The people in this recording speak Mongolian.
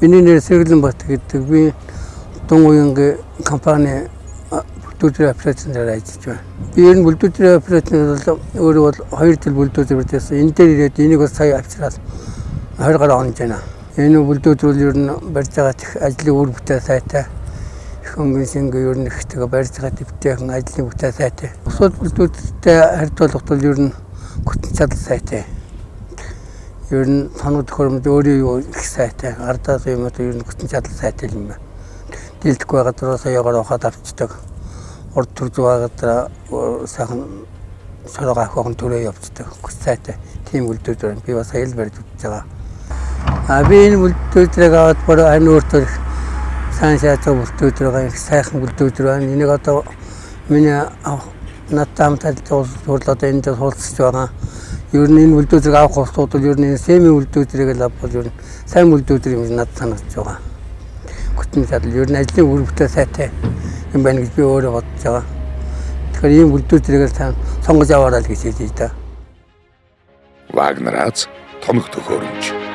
Миний нэр Сэргэлэн Бат гэдэг. Би Дун уянгийн компани бүлдүүрийн операционаар ажиллаж байна. Би ер нь бүлдүүрийн операционер бол өөрөө бол 2 жил бүлдүүр байсан. Энэ дээр ирээд энийг бас сая авчраад 20 гаруй онж байна. Энэ бүлдүүр бол ер нь барьж байгаа чих ажлын үр бүтээл сайтай. Хөнгөн шингээ ер нь их тэгээ барьж байгаа дэвтэйхэн ажлын бүтээл сайтай. Бусад бүлдүүртэй харьцуулахад бол ер нь гүтэн чадал сайтай. Ер нь тоног төхөөрөмж өөрөө их сайтай. Ардаас юм уу ер нь гүтэн чадал сайтай юм байна. Дийлдэхгүй газраас ягаар ухаад авчдаг урд төрж байгаа сайхан сороо ахын төрөө явцдаг. Сайтай тийм үлдүүд байна. Би бас аял барьж үзэж байгаа. А би энэ үлдүүдийг аваад бүр ань өөртөө сайн үлдүүд байгаа их сайхан үлдүүд байна. Энийг одоо миний надтай хамт ажиллаж одоо энд суулцж байгаа. Ер нь энэ үлдүүдийг авах усууд бол ер нь семи үлдүүдийг л авбал ер нь сайн үлдүүд юм надад санагдаж байгаа. Гүтэн чадал ер нь ажлын үр бүтээл сайтай юм байна гэж би өөрөө бодож байгаа. Тэгэхээр ийм бүлдүүрийг л сонгож аваарай л гэж хэлж байна. Вагнерац тоног төхөөрөмж